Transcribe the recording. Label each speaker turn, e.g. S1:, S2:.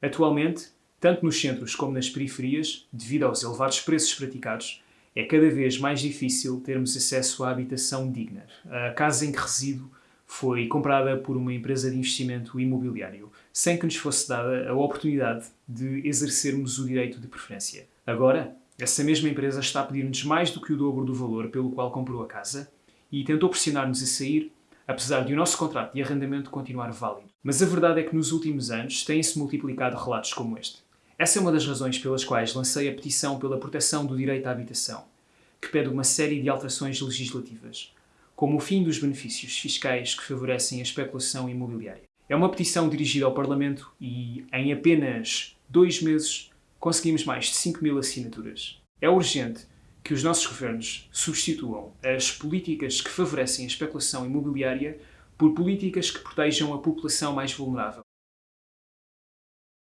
S1: Atualmente, tanto nos centros como nas periferias, devido aos elevados preços praticados, é cada vez mais difícil termos acesso à habitação digna. A casa em que resido foi comprada por uma empresa de investimento imobiliário, sem que nos fosse dada a oportunidade de exercermos o direito de preferência. Agora, essa mesma empresa está a pedir-nos mais do que o dobro do valor pelo qual comprou a casa e tentou pressionar-nos a sair, apesar de o nosso contrato de arrendamento continuar válido. Mas a verdade é que nos últimos anos têm-se multiplicado relatos como este. Essa é uma das razões pelas quais lancei a petição pela proteção do direito à habitação, que pede uma série de alterações legislativas, como o fim dos benefícios fiscais que favorecem a especulação imobiliária. É uma petição dirigida ao Parlamento e, em apenas dois meses, conseguimos mais de 5 mil assinaturas. É urgente que os nossos governos substituam as políticas que favorecem a especulação imobiliária por políticas que protejam a população mais vulnerável.